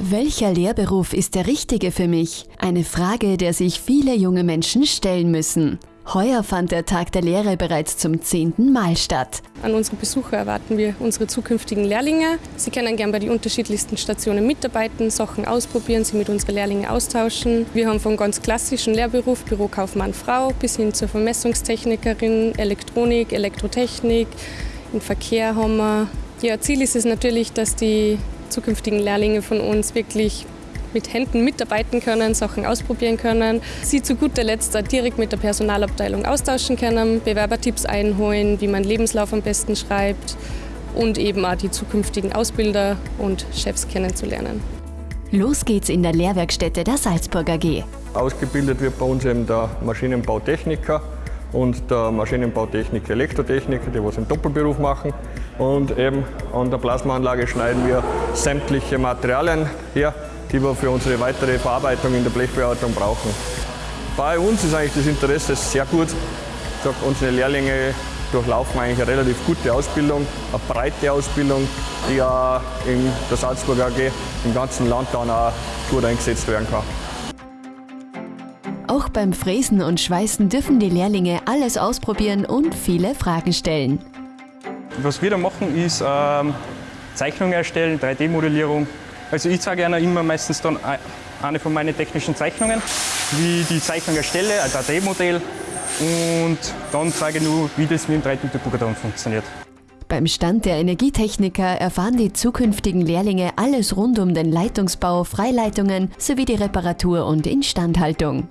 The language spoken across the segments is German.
Welcher Lehrberuf ist der richtige für mich? Eine Frage, der sich viele junge Menschen stellen müssen. Heuer fand der Tag der Lehre bereits zum zehnten Mal statt. An unsere Besucher erwarten wir unsere zukünftigen Lehrlinge. Sie können gern bei den unterschiedlichsten Stationen mitarbeiten, Sachen ausprobieren, sie mit unseren Lehrlingen austauschen. Wir haben von ganz klassischen Lehrberuf, Bürokaufmann Frau, bis hin zur Vermessungstechnikerin, Elektronik, Elektrotechnik, im Verkehr haben wir. Ja, Ziel ist es natürlich, dass die zukünftigen Lehrlinge von uns wirklich mit Händen mitarbeiten können, Sachen ausprobieren können, sie zu guter Letzt direkt mit der Personalabteilung austauschen können, Bewerbertipps einholen, wie man Lebenslauf am besten schreibt und eben auch die zukünftigen Ausbilder und Chefs kennenzulernen. Los geht's in der Lehrwerkstätte der Salzburg AG. Ausgebildet wird bei uns eben der Maschinenbautechniker und der Maschinenbautechniker Elektrotechniker, die was im Doppelberuf machen. Und eben an der Plasmaanlage schneiden wir sämtliche Materialien her, die wir für unsere weitere Verarbeitung in der Blechbearbeitung brauchen. Bei uns ist eigentlich das Interesse sehr gut. Sage, unsere Lehrlinge durchlaufen eigentlich eine relativ gute Ausbildung, eine breite Ausbildung, die ja in der Salzburg AG im ganzen Land dann auch gut eingesetzt werden kann. Auch beim Fräsen und Schweißen dürfen die Lehrlinge alles ausprobieren und viele Fragen stellen. Was wir da machen, ist ähm, Zeichnungen erstellen, 3D-Modellierung. Also ich zeige einer immer meistens dann eine von meinen technischen Zeichnungen, wie die Zeichnung erstelle, ein 3D-Modell und dann zeige ich nur, wie das mit dem 3D-Drucker dann funktioniert. Beim Stand der Energietechniker erfahren die zukünftigen Lehrlinge alles rund um den Leitungsbau, Freileitungen sowie die Reparatur und Instandhaltung.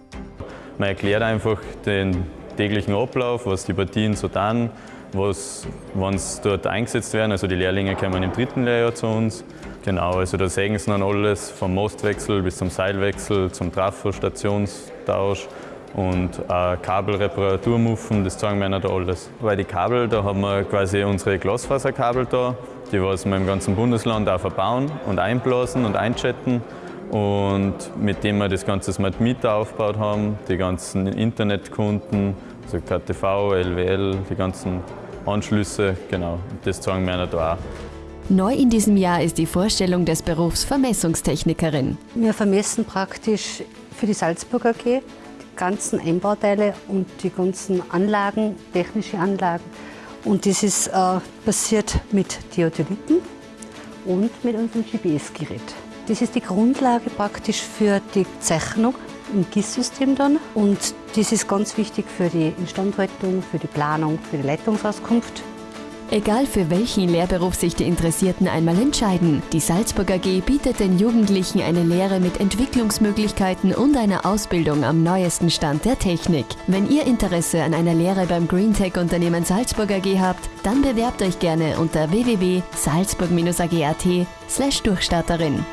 Man erklärt einfach den täglichen Ablauf, was die Partien so tun, was, wenn sie dort eingesetzt werden. Also die Lehrlinge kommen im dritten Lehrjahr zu uns. Genau, also da sehen sie dann alles vom Mostwechsel bis zum Seilwechsel, zum Trafo-Stationstausch und auch Kabelreparaturmuffen, das zeigen wir ihnen da alles. Weil die Kabel, da haben wir quasi unsere Glasfaserkabel da, die was wir im ganzen Bundesland auch verbauen und einblasen und einchatten. Und mit dem wir das ganze Smart Meter aufgebaut haben, die ganzen Internetkunden, also KTV, LWL, die ganzen Anschlüsse, genau, das zeigen wir da auch. Neu in diesem Jahr ist die Vorstellung des Berufs Vermessungstechnikerin. Wir vermessen praktisch für die Salzburg AG die ganzen Einbauteile und die ganzen Anlagen, technische Anlagen. Und das ist äh, passiert mit Theodoliten und mit unserem GPS-Gerät. Das ist die Grundlage praktisch für die Zeichnung im GIS-System dann. Und das ist ganz wichtig für die Instandhaltung, für die Planung, für die Leitungsauskunft. Egal für welchen Lehrberuf sich die Interessierten einmal entscheiden, die Salzburg AG bietet den Jugendlichen eine Lehre mit Entwicklungsmöglichkeiten und einer Ausbildung am neuesten Stand der Technik. Wenn ihr Interesse an einer Lehre beim Greentech-Unternehmen Salzburg AG habt, dann bewerbt euch gerne unter www.salzburg-ag.at/durchstarterin.